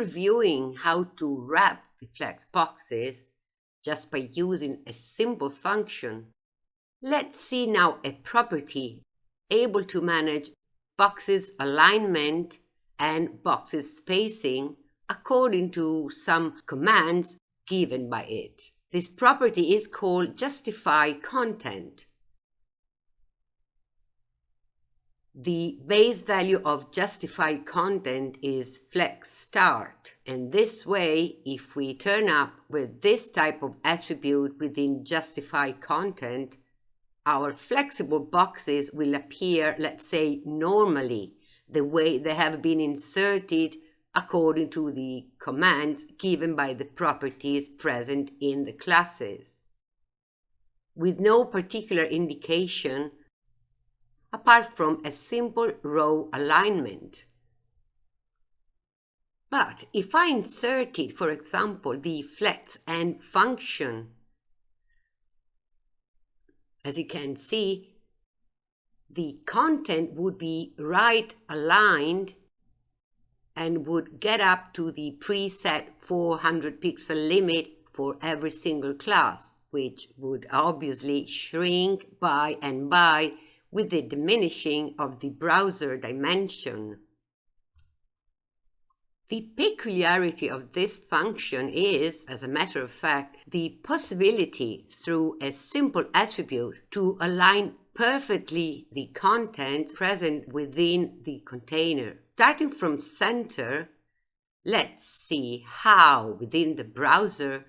After viewing how to wrap the flex boxes just by using a simple function, let's see now a property able to manage boxes alignment and boxes spacing according to some commands given by it. This property is called justify content. The base value of justify content is flex start. And this way, if we turn up with this type of attribute within justify content, our flexible boxes will appear, let's say, normally, the way they have been inserted according to the commands given by the properties present in the classes. With no particular indication apart from a simple row alignment. But if I inserted, for example, the flex end function, as you can see, the content would be right aligned and would get up to the preset 400 pixel limit for every single class, which would obviously shrink by and by with the diminishing of the browser dimension. The peculiarity of this function is, as a matter of fact, the possibility through a simple attribute to align perfectly the content present within the container. Starting from center, let's see how within the browser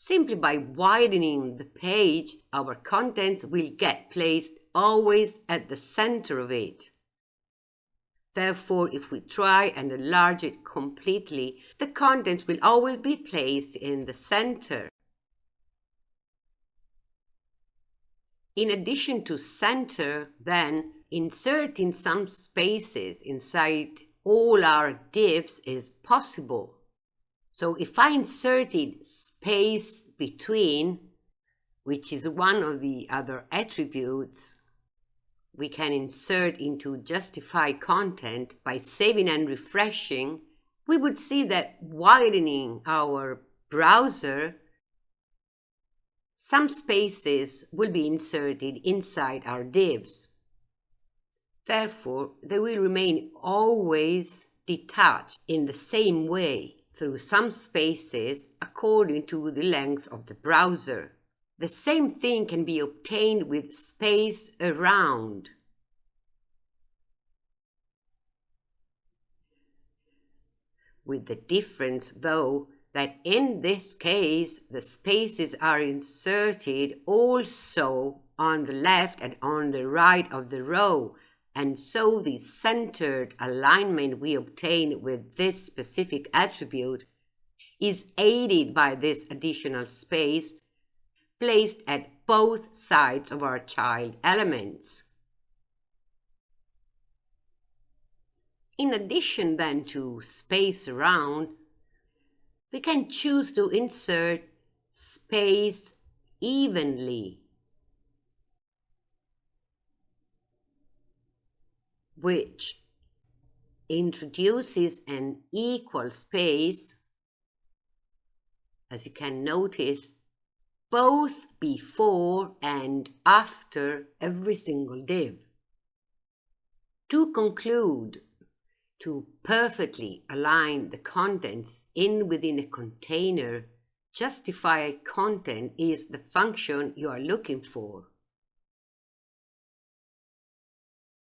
Simply by widening the page, our contents will get placed always at the center of it. Therefore, if we try and enlarge it completely, the contents will always be placed in the center. In addition to center, then, inserting some spaces inside all our divs is possible. So if I inserted space between, which is one of the other attributes we can insert into justify content by saving and refreshing, we would see that widening our browser, some spaces will be inserted inside our divs. Therefore, they will remain always detached in the same way through some spaces according to the length of the browser. The same thing can be obtained with space around. With the difference, though, that in this case the spaces are inserted also on the left and on the right of the row and so the centered alignment we obtain with this specific attribute is aided by this additional space placed at both sides of our child elements. In addition then to space around, we can choose to insert space evenly which introduces an equal space, as you can notice, both before and after every single div. To conclude, to perfectly align the contents in within a container, justify content is the function you are looking for.